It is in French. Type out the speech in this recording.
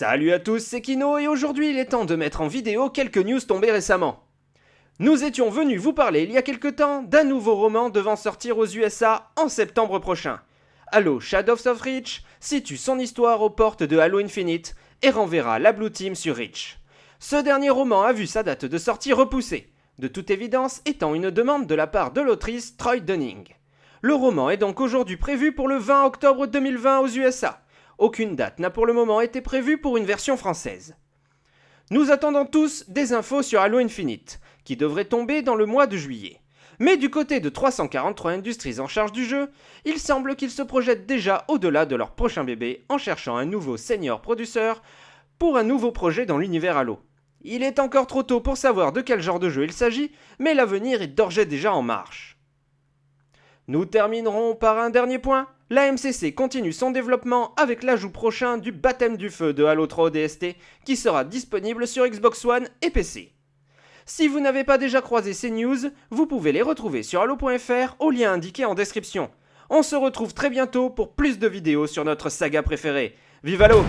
Salut à tous, c'est Kino et aujourd'hui il est temps de mettre en vidéo quelques news tombées récemment. Nous étions venus vous parler il y a quelque temps d'un nouveau roman devant sortir aux USA en septembre prochain. Halo Shadows of Reach situe son histoire aux portes de Halo Infinite et renverra la Blue Team sur Reach. Ce dernier roman a vu sa date de sortie repoussée, de toute évidence étant une demande de la part de l'autrice Troy Dunning. Le roman est donc aujourd'hui prévu pour le 20 octobre 2020 aux USA aucune date n'a pour le moment été prévue pour une version française. Nous attendons tous des infos sur Halo Infinite, qui devrait tomber dans le mois de juillet. Mais du côté de 343 Industries en charge du jeu, il semble qu'ils se projettent déjà au-delà de leur prochain bébé en cherchant un nouveau senior produceur pour un nouveau projet dans l'univers Halo. Il est encore trop tôt pour savoir de quel genre de jeu il s'agit, mais l'avenir est d'ores déjà en marche. Nous terminerons par un dernier point, la MCC continue son développement avec l'ajout prochain du baptême du feu de Halo 3 ODST qui sera disponible sur Xbox One et PC. Si vous n'avez pas déjà croisé ces news, vous pouvez les retrouver sur halo.fr au lien indiqué en description. On se retrouve très bientôt pour plus de vidéos sur notre saga préférée. Vive Halo